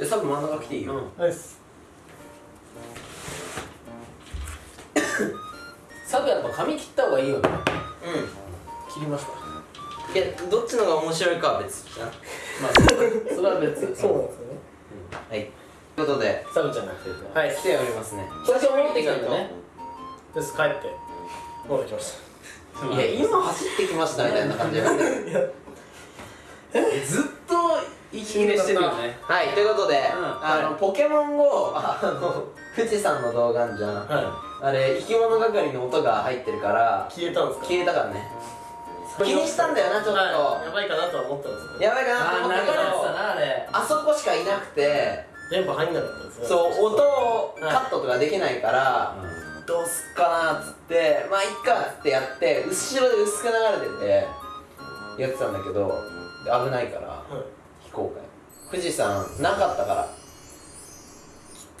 でサブ真ん中来ていいよ、うん。ナイス。サブやっぱ髪切った方がいいよね。う切りました。んいやどっちのが面白いかは別じゃん。まあそそれは別。そうなんですよね。はい。ということで。サブちゃんが来てはい来ておりますね。久しぶりに戻ってきたん。だねです帰って。戻ってきましいや今走ってきましたみたいな感じなんでたいや。ずっしてるよね。はいということで、ん。あの、ポケモン GO あの 富士山の動画じゃん。はあれ生き物係の音が入ってるからい消えたんですか？消えたからね。気にしたんだよなちょっと、はい。やばいかなとは思ったんですやばいかなと思ったけど。たなあれ。あそこしかいなくて電波入んなかったんですそう音をカットとかできないから、どうすっかなっつってまあいっかっつってやって後ろで薄く流れててやってたんだけどで危ないから。はい非公開。富士山なかったから。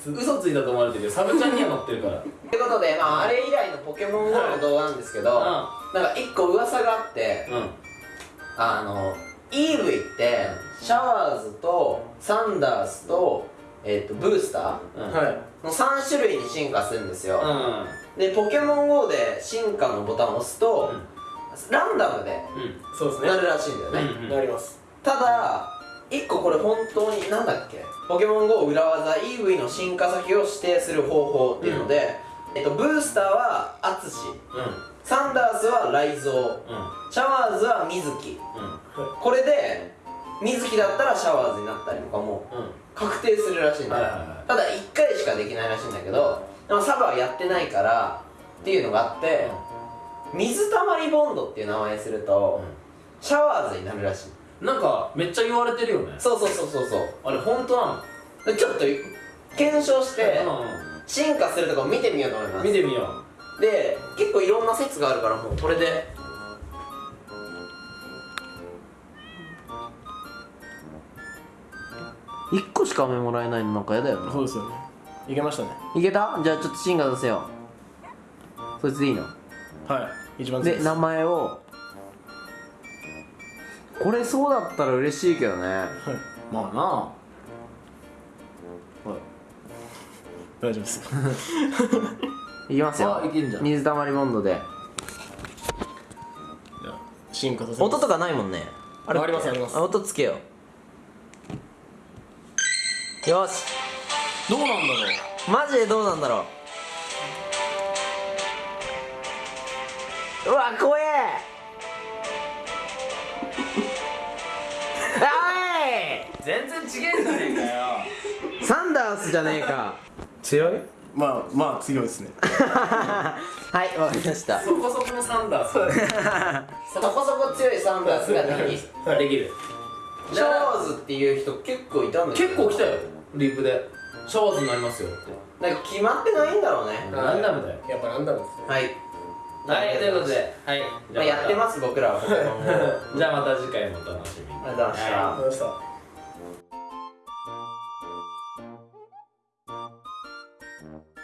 嘘ついたと思われてるよ。サブちゃんには乗ってるから。ということで、まあ、あれ以来のポケモン GO の動画なんですけど、なんか一個噂があってうん。うんあの EV ってシャワーズとサンダースと,、えー、とブースターの3種類に進化するんですよ、うん。でポケモン GO で進化のボタンを押すと、ランダムでそうですね。なるらしいんだよね、うん。なります。ただ1個これ本当になんだっけ？ポケモン GO 裏技 EV の進化先を指定する方法っていうので、えっと、ブースターはアツシ。サンダースはライゾウうん。うんシャワーズはミズキうん。これで水木だったらシャワーズになったりとかもうん。確定するらしいんだよ、ただ1回しかできないらしいんだけどでもサブはやってないからっていうのがあって、水たまりボンドっていう名前にすると、シャワーズになるらしいなんかめっちゃ言われてるよね。そうそうそうそうそう。あれ本当なの？でちょっと検証してう進化するとこ見てみようと思います。ん見てみよで結構いろんな説があるからもうこれで。1個しか飴もらえないのなんかやだよそうですよね。いけましたね。いけた？じゃあちょっと進化出せよそいつでいいの？はい。一番で名前をこれそうだったら嬉しいけどね。はい。まあな。大丈夫です。いきますよ。あいけんじゃん。水たまりボンドで。進化させます。音とかないもんね。ありますあります。音つけよう。よし。どうなんだろう。マジでどうなんだろう。うわ怖え全然違えんじゃねえかよ。サンダースじゃねえか。強い？まあまあ強いですね。はいわかりました。そこそこのサンダース。そこそこ強いサンダースができできる。シャワーズっていう人結構いたんだけど結構来たよ。リップで。シャワーズになりますよ。ってなんか決まってないんだろうね。ランダムだよ。やっぱランダムですね。はい。はいということではい。まあやってます僕らは。じゃあまた次回もお楽しみに。ございました。わかりました Thank you.